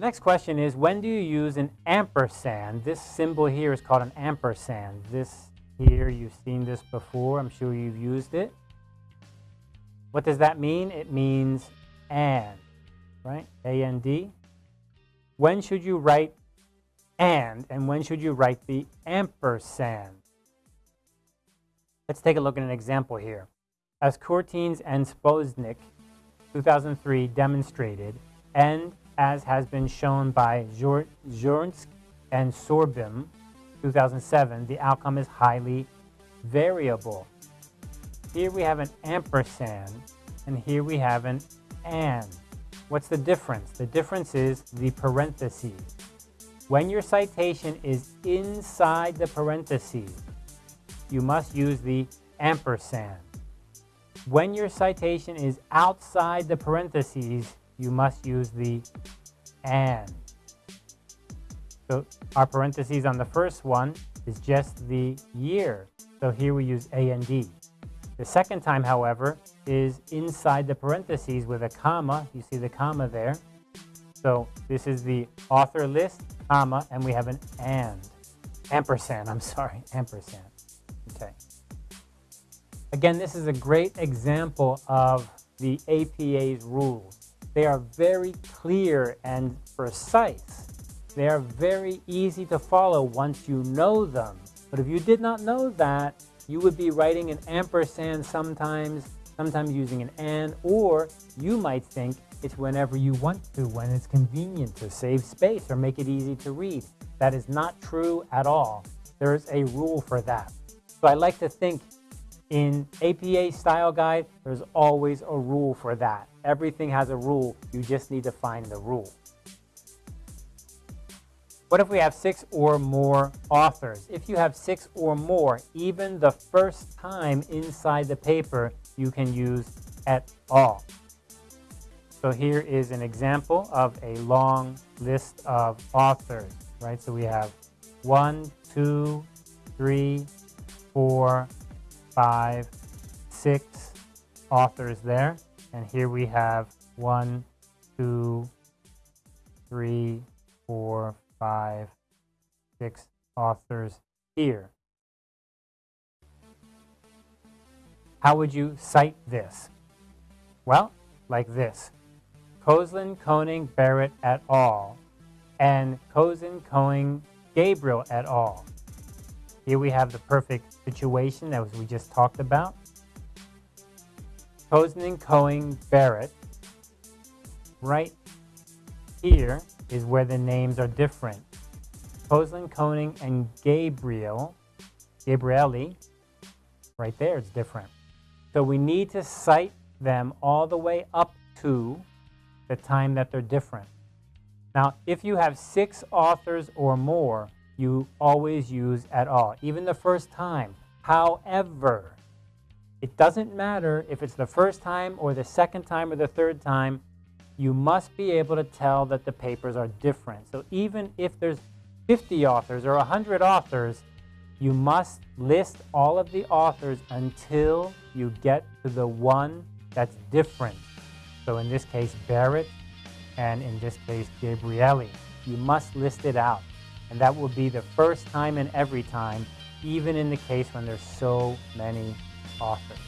The next question is, when do you use an ampersand? This symbol here is called an ampersand. This here, you've seen this before. I'm sure you've used it. What does that mean? It means and, right? A A-N-D. D. When should you write and, and when should you write the ampersand? Let's take a look at an example here. As Kurtines and Szapocznik, 2003, demonstrated, and as has been shown by Jöreskog and Sörbom, 2007, the outcome is highly variable. Here we have an ampersand, and here we have an and. What's the difference? The difference is the parentheses. When your citation is inside the parentheses, you must use the ampersand. When your citation is outside the parentheses, you must use the and. So our parentheses on the first one is just the year. So here we use A and D. The second time, however, is inside the parentheses with a comma. You see the comma there. So this is the author list, comma, and we have an and. Ampersand, I'm sorry, ampersand. Okay. Again, this is a great example of the APA's rules. They are very clear and precise. They are very easy to follow once you know them. But if you did not know that, you would be writing an ampersand sometimes, sometimes using an and, or you might think it's whenever you want to, when it's convenient to save space or make it easy to read. That is not true at all. There's a rule for that. So I like to think in APA style guide, there's always a rule for that. Everything has a rule. You just need to find the rule. What if we have six or more authors? If you have six or more, even the first time inside the paper, you can use et al. So here is an example of a long list of authors, right? So we have one, two, three, four, five, six authors there. And here we have one, two, three, four, five, six authors here. How would you cite this? Well, like this. Kosslyn, Koenig, Barrett et al. and Kosslyn, Koenig, Gabriel et al. Here we have the perfect situation that we just talked about. Kosslyn, Cohen Barrett. Right here is where the names are different. Kosslyn, Koenig, and Gabriel, Gabrieli, right there it's different. So we need to cite them all the way up to the time that they're different. Now, if you have six authors or more, you always use at all, even the first time. However, it doesn't matter if it's the first time or the second time or the third time, you must be able to tell that the papers are different. So even if there's 50 authors or 100 authors, you must list all of the authors until you get to the one that's different. So in this case, Barrett, and in this case, Gabrieli. You must list it out. And that will be the first time and every time, even in the case when there's so many authors.